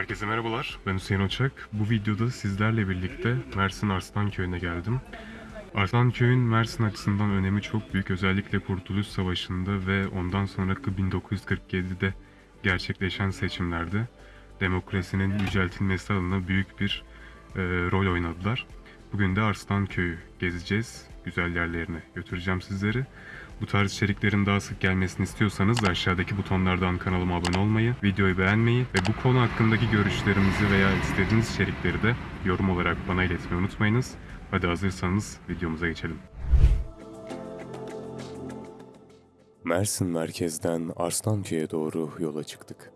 Herkese merhabalar. Ben Hüseyin Oçak. Bu videoda sizlerle birlikte Mersin Arslan Köyü'ne geldim. Arslan Köyü'nün Mersin açısından önemi çok büyük. Özellikle Kurtuluş Savaşı'nda ve ondan sonraki 1947'de gerçekleşen seçimlerde demokrasinin yüceltilmesi adına büyük bir e, rol oynadılar. Bugün de Arslan Köyü gezeceğiz. Güzel yerlerine götüreceğim sizleri. Bu tarz içeriklerin daha sık gelmesini istiyorsanız aşağıdaki butonlardan kanalıma abone olmayı, videoyu beğenmeyi ve bu konu hakkındaki görüşlerinizi veya istediğiniz içerikleri de yorum olarak bana iletmeyi unutmayınız. Hadi hazırsanız videomuza geçelim. Mersin merkezden Arslanköy'e doğru yola çıktık.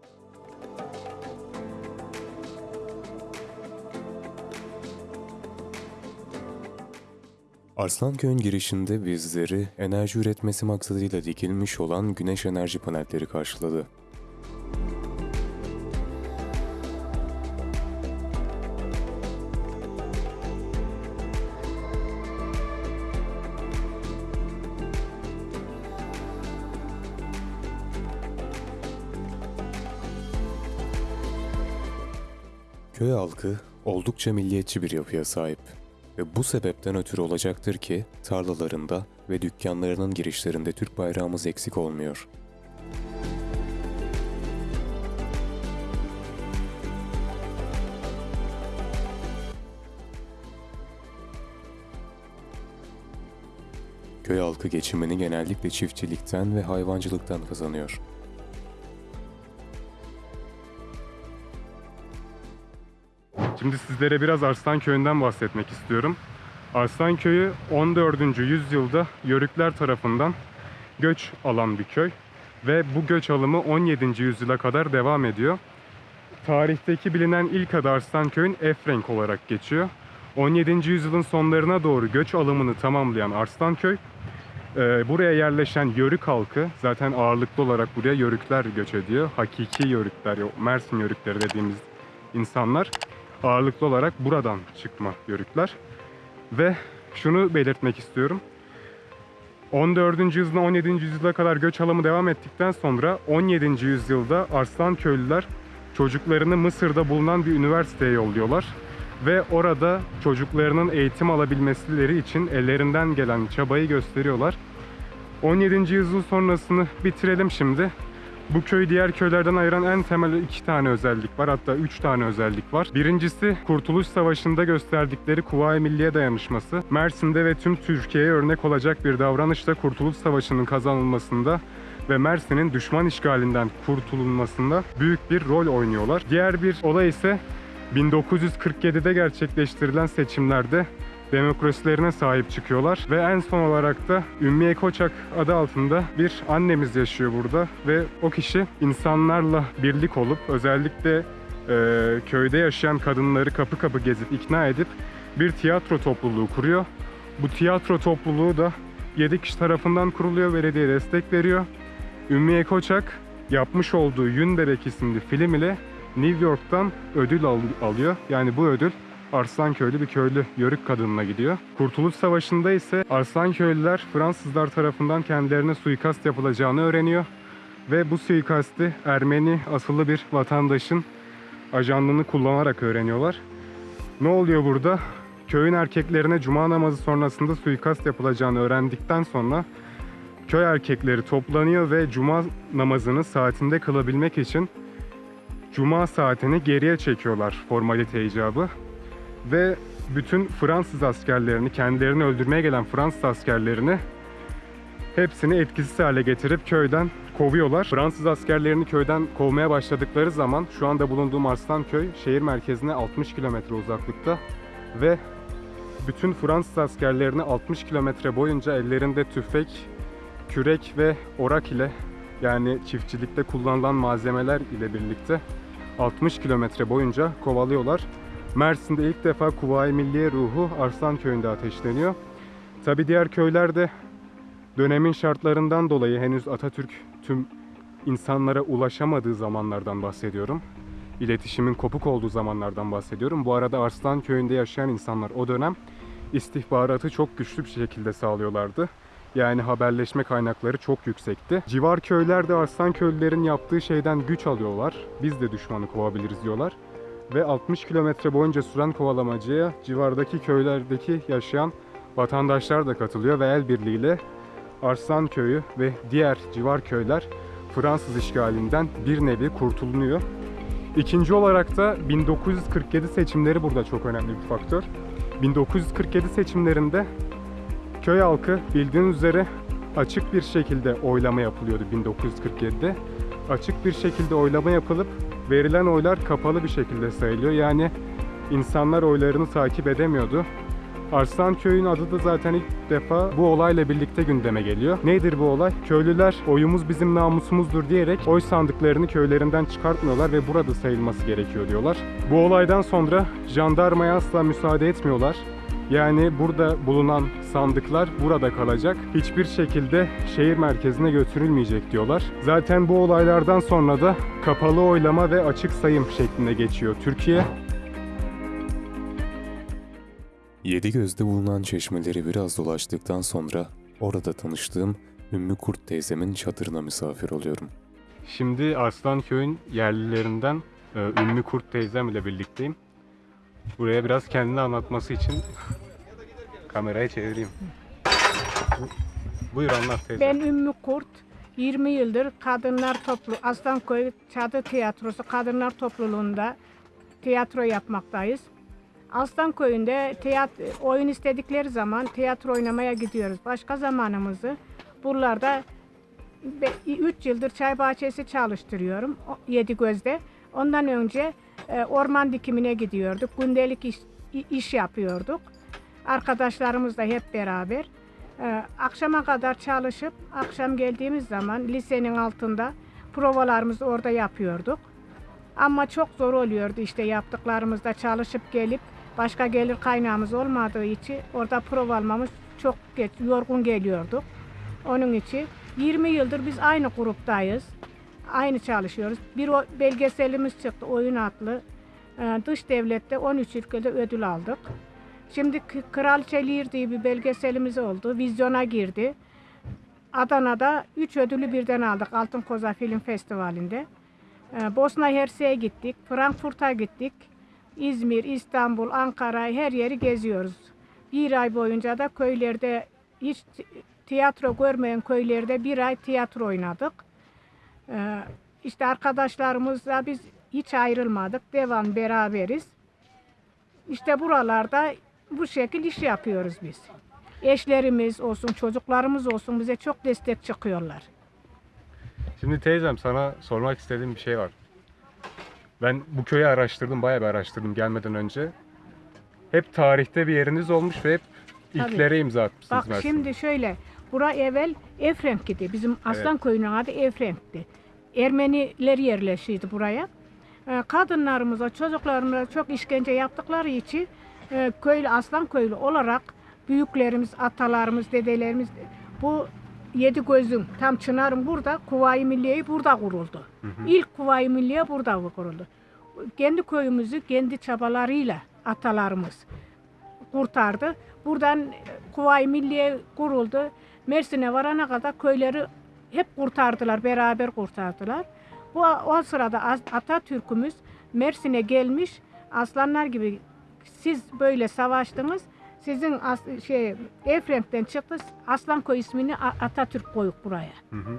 Arslanköy'ün girişinde bizleri enerji üretmesi maksadıyla dikilmiş olan güneş enerji panelleri karşıladı. Köy halkı oldukça milliyetçi bir yapıya sahip ve bu sebepten ötürü olacaktır ki tarlalarında ve dükkanlarının girişlerinde Türk bayrağımız eksik olmuyor. Köy halkı geçimini genellikle çiftçilikten ve hayvancılıktan kazanıyor. Şimdi sizlere biraz Arslan Köyü'nden bahsetmek istiyorum. Arslan Köyü 14. yüzyılda Yörükler tarafından göç alan bir köy ve bu göç alımı 17. yüzyıla kadar devam ediyor. Tarihteki bilinen ilk adı Arslan Köy'ün Efrenk olarak geçiyor. 17. yüzyılın sonlarına doğru göç alımını tamamlayan Arslanköy, e, buraya yerleşen Yörük halkı, zaten ağırlıklı olarak buraya Yörükler göç ediyor. Hakiki Yörükler, Mersin Yörükleri dediğimiz insanlar ağırlıklı olarak buradan çıkma Yörükler. Ve şunu belirtmek istiyorum. 14. yüzyıldan 17. yüzyıla kadar göç alımı devam ettikten sonra 17. yüzyılda Arslan köylüler çocuklarını Mısır'da bulunan bir üniversiteye yolluyorlar ve orada çocuklarının eğitim alabilmeleri için ellerinden gelen çabayı gösteriyorlar. 17. yüzyıl sonrasını bitirelim şimdi. Bu köy diğer köylerden ayıran en temel iki tane özellik var. Hatta üç tane özellik var. Birincisi Kurtuluş Savaşı'nda gösterdikleri Kuvayi Milliye dayanışması. Mersin'de ve tüm Türkiye'ye örnek olacak bir davranışla Kurtuluş Savaşı'nın kazanılmasında ve Mersin'in düşman işgalinden kurtulunmasında büyük bir rol oynuyorlar. Diğer bir olay ise 1947'de gerçekleştirilen seçimlerde demokrasilerine sahip çıkıyorlar. Ve en son olarak da Ümmiye Koçak adı altında bir annemiz yaşıyor burada. Ve o kişi insanlarla birlik olup özellikle e, köyde yaşayan kadınları kapı kapı gezip ikna edip bir tiyatro topluluğu kuruyor. Bu tiyatro topluluğu da 7 kişi tarafından kuruluyor, belediye destek veriyor. Ümmiye Koçak yapmış olduğu Yün Bebek isimli film ile New York'tan ödül al- alıyor. Yani bu ödül Arslanköylü bir köylü yörük kadınına gidiyor. Kurtuluş Savaşı'nda ise Arslanköylüler Fransızlar tarafından kendilerine suikast yapılacağını öğreniyor. Ve bu suikasti Ermeni asıllı bir vatandaşın ajanlığını kullanarak öğreniyorlar. Ne oluyor burada? Köyün erkeklerine cuma namazı sonrasında suikast yapılacağını öğrendikten sonra köy erkekleri toplanıyor ve cuma namazını saatinde kılabilmek için cuma saatini geriye çekiyorlar formalite icabı. Ve bütün Fransız askerlerini, kendilerini öldürmeye gelen Fransız askerlerini hepsini etkisiz hale getirip köyden kovuyorlar. Fransız askerlerini köyden kovmaya başladıkları zaman şu anda bulunduğum Arslanköy şehir merkezine 60 kilometre uzaklıkta ve bütün Fransız askerlerini 60 kilometre boyunca ellerinde tüfek, kürek ve orak ile yani çiftçilikte kullanılan malzemeler ile birlikte 60 kilometre boyunca kovalıyorlar. Mersin'de ilk defa Kuvayi Milliye ruhu Arslan Köyü'nde ateşleniyor. Tabi diğer köylerde dönemin şartlarından dolayı henüz Atatürk tüm insanlara ulaşamadığı zamanlardan bahsediyorum. İletişimin kopuk olduğu zamanlardan bahsediyorum. Bu arada Arslan Köyü'nde yaşayan insanlar o dönem istihbaratı çok güçlü bir şekilde sağlıyorlardı. Yani haberleşme kaynakları çok yüksekti. Civar köylerde Arslan köylülerin yaptığı şeyden güç alıyorlar. Biz de düşmanı kovabiliriz diyorlar. Ve 60 kilometre boyunca süren kovalamacaya civardaki köylerdeki yaşayan vatandaşlar da katılıyor ve el birliğiyle Arslan Köyü ve diğer civar köyler Fransız işgalinden bir nevi kurtulunuyor. İkinci olarak da 1947 seçimleri burada çok önemli bir faktör. 1947 seçimlerinde köy halkı bildiğiniz üzere açık bir şekilde oylama yapılıyordu 1947'de. Açık bir şekilde oylama yapılıp verilen oylar kapalı bir şekilde sayılıyor. Yani insanlar oylarını takip edemiyordu. Arslan Köyü'nün adı da zaten ilk defa bu olayla birlikte gündeme geliyor. Nedir bu olay? Köylüler oyumuz bizim namusumuzdur diyerek oy sandıklarını köylerinden çıkartmıyorlar ve burada sayılması gerekiyor diyorlar. Bu olaydan sonra jandarmaya asla müsaade etmiyorlar. Yani burada bulunan sandıklar burada kalacak. Hiçbir şekilde şehir merkezine götürülmeyecek diyorlar. Zaten bu olaylardan sonra da kapalı oylama ve açık sayım şeklinde geçiyor Türkiye. Yedi gözde bulunan çeşmeleri biraz dolaştıktan sonra orada tanıştığım Ümmü Kurt teyzemin çadırına misafir oluyorum. Şimdi Arslanköy'ün yerlilerinden e, Ümmü Kurt teyzem ile birlikteyim. Buraya biraz kendini anlatması için kamerayı çevireyim. Bu- Buyur anlat teyze. Ben Ümmü Kurt. 20 yıldır kadınlar toplu Aslanköy Çadır Tiyatrosu Kadınlar Topluluğunda tiyatro yapmaktayız. Aslanköy'ünde tiyat oyun istedikleri zaman tiyatro oynamaya gidiyoruz. Başka zamanımızı buralarda 3 yıldır çay bahçesi çalıştırıyorum o- Yedigöz'de. Ondan önce e, orman dikimine gidiyorduk. Gündelik iş, iş yapıyorduk. Arkadaşlarımızla hep beraber. Ee, akşama kadar çalışıp akşam geldiğimiz zaman lisenin altında provalarımızı orada yapıyorduk. Ama çok zor oluyordu işte yaptıklarımızda çalışıp gelip başka gelir kaynağımız olmadığı için orada prova almamız çok geç, yorgun geliyorduk. Onun için 20 yıldır biz aynı gruptayız. Aynı çalışıyoruz. Bir o belgeselimiz çıktı oyun adlı. Ee, dış devlette 13 ülkede ödül aldık. Şimdi Kraliçe Lear diye bir belgeselimiz oldu. Vizyona girdi. Adana'da 3 ödülü birden aldık Altın Koza Film Festivali'nde. Ee, Bosna Hersek'e gittik, Frankfurt'a gittik. İzmir, İstanbul, Ankara her yeri geziyoruz. Bir ay boyunca da köylerde hiç ti- tiyatro görmeyen köylerde bir ay tiyatro oynadık. Ee, işte arkadaşlarımızla biz hiç ayrılmadık. Devam beraberiz. İşte buralarda bu şekil iş yapıyoruz biz. Eşlerimiz olsun, çocuklarımız olsun bize çok destek çıkıyorlar. Şimdi teyzem sana sormak istediğim bir şey var. Ben bu köyü araştırdım, bayağı bir araştırdım gelmeden önce. Hep tarihte bir yeriniz olmuş ve hep Tabii. ilklere imza atmışsınız Bak Mersin'de. şimdi şöyle, bura evvel Efrenk idi. Bizim Aslan Köyü'nün adı Efrenk'ti. Ermeniler yerleşiydi buraya. Ee, Kadınlarımıza, çocuklarımıza çok işkence yaptıkları için e, köylü, Aslan Köylü olarak büyüklerimiz, atalarımız, dedelerimiz bu Yedi Gözün, tam Çınar'ın burada, Kuvayi Milliye'yi burada kuruldu. İlk Kuvayi Milliye burada kuruldu. Kendi köyümüzü kendi çabalarıyla atalarımız kurtardı. Buradan Kuvayi Milliye kuruldu. Mersin'e varana kadar köyleri hep kurtardılar, beraber kurtardılar. Bu o sırada Atatürk'ümüz Mersin'e gelmiş, aslanlar gibi siz böyle savaştınız. Sizin as- şey Efrenk'ten çıktı. Aslanköy ismini Atatürk koyuk buraya. Hı hı.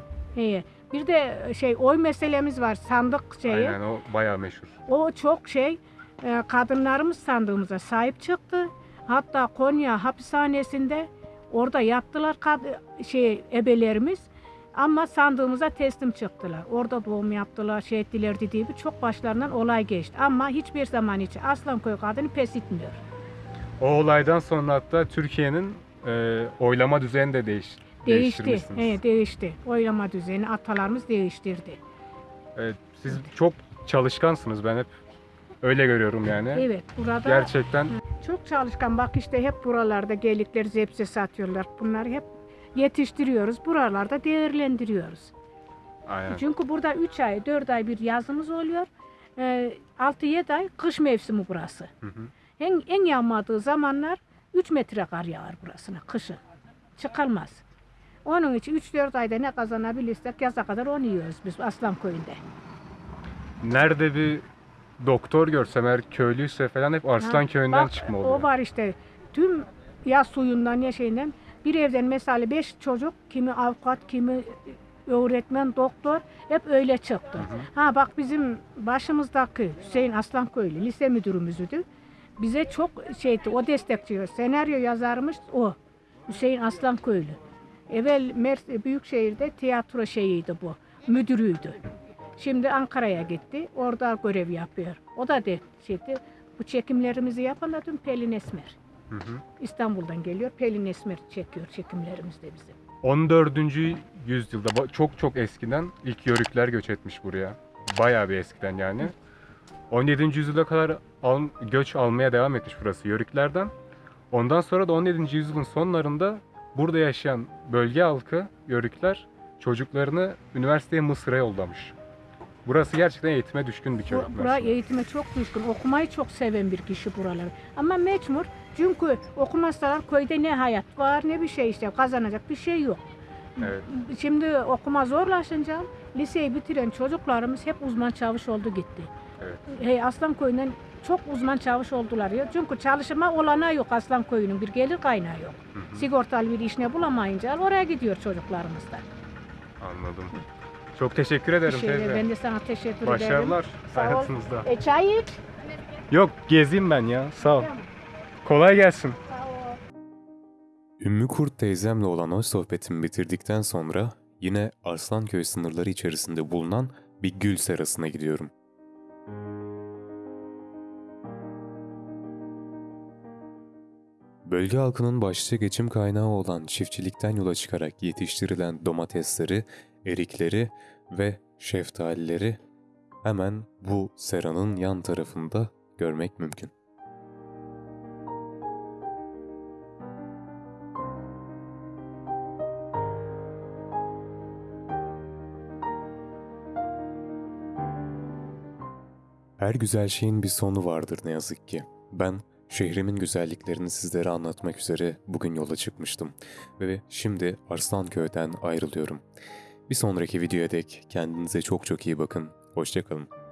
Bir de şey oy meselemiz var. Sandık şeyi. Aynen o bayağı meşhur. O çok şey e, kadınlarımız sandığımıza sahip çıktı. Hatta Konya hapishanesinde orada yattılar kad- şey ebelerimiz. Ama sandığımıza teslim çıktılar. Orada doğum yaptılar, şey ettiler dediği gibi çok başlarından olay geçti. Ama hiçbir zaman için Aslanköy kadını pes etmiyor. O olaydan sonra hatta Türkiye'nin e, oylama düzeni de değiş, Değişti. He, değişti. Oylama düzeni atalarımız değiştirdi. Evet, siz çok çalışkansınız ben hep öyle görüyorum yani. Evet, burada Gerçekten Çok çalışkan. Bak işte hep buralarda gelikler zepse satıyorlar. Bunları hep yetiştiriyoruz. Buralarda değerlendiriyoruz. aynen. Çünkü burada 3 ay, 4 ay bir yazımız oluyor. Ee, 6-7 ay kış mevsimi burası. Hı hı. En, en yağmadığı zamanlar 3 metre kar yağar burasına kışın. Çıkılmaz. Onun için 3-4 ayda ne kazanabilirsek yaza kadar onu yiyoruz biz Aslan Köyü'nde. Nerede bir doktor görsem eğer köylüyse falan hep Arslan Ha, köyünden bak, çıkma O oluyor. var işte. Tüm ya suyundan ya şeyinden bir evden mesela beş çocuk kimi avukat kimi öğretmen doktor hep öyle çıktı. Ha bak bizim başımızdaki Hüseyin Aslanköylü lise müdürümüzdü. Bize çok şeydi o destekçi senaryo yazarmış o Hüseyin Aslanköylü. Evvel Mers Büyükşehir'de tiyatro şeyiydi bu. Müdürüydü. Şimdi Ankara'ya gitti. Orada görev yapıyor. O da de şeydi. Bu çekimlerimizi yapan dün Pelin Esmer. Hı hı. İstanbul'dan geliyor. Pelin Esmer çekiyor çekimlerimizde bizim. 14. yüzyılda çok çok eskiden ilk Yörükler göç etmiş buraya. Bayağı bir eskiden yani. 17. yüzyıla kadar al- göç almaya devam etmiş burası Yörüklerden. Ondan sonra da 17. yüzyılın sonlarında burada yaşayan bölge halkı Yörükler çocuklarını üniversiteye Mısır'a yollamış. Burası gerçekten eğitime düşkün bir köy. Bu, bura eğitime çok düşkün. Okumayı çok seven bir kişi buralar. Ama mecbur. Çünkü okumazsalar köyde ne hayat var ne bir şey işte kazanacak bir şey yok. Evet. Şimdi okuma zorlaşınca liseyi bitiren çocuklarımız hep uzman çavuş oldu gitti. Evet. Hey, Aslan Koyu'ndan çok uzman çavuş oldular ya. Çünkü çalışma olanağı yok Aslan Koyu'nun bir gelir kaynağı yok. Hı hı. Sigortalı bir iş ne bulamayınca oraya gidiyor çocuklarımız da. Anladım. Çok teşekkür ederim teyze. ben de sana teşekkür ederim. Başarılar Sağ ol. hayatınızda. E çay iç. Yok gezeyim ben ya. Sağ ol. Kolay gelsin. Sağ ol. Ümmü Kurt teyzemle olan o sohbetimi bitirdikten sonra yine Arslanköy sınırları içerisinde bulunan bir gül serasına gidiyorum. Bölge halkının başlıca geçim kaynağı olan çiftçilikten yola çıkarak yetiştirilen domatesleri, erikleri ve şeftalileri hemen bu seranın yan tarafında görmek mümkün. Her güzel şeyin bir sonu vardır ne yazık ki. Ben şehrimin güzelliklerini sizlere anlatmak üzere bugün yola çıkmıştım ve şimdi Arslanköy'den ayrılıyorum. Bir sonraki videoya dek kendinize çok çok iyi bakın. Hoşçakalın.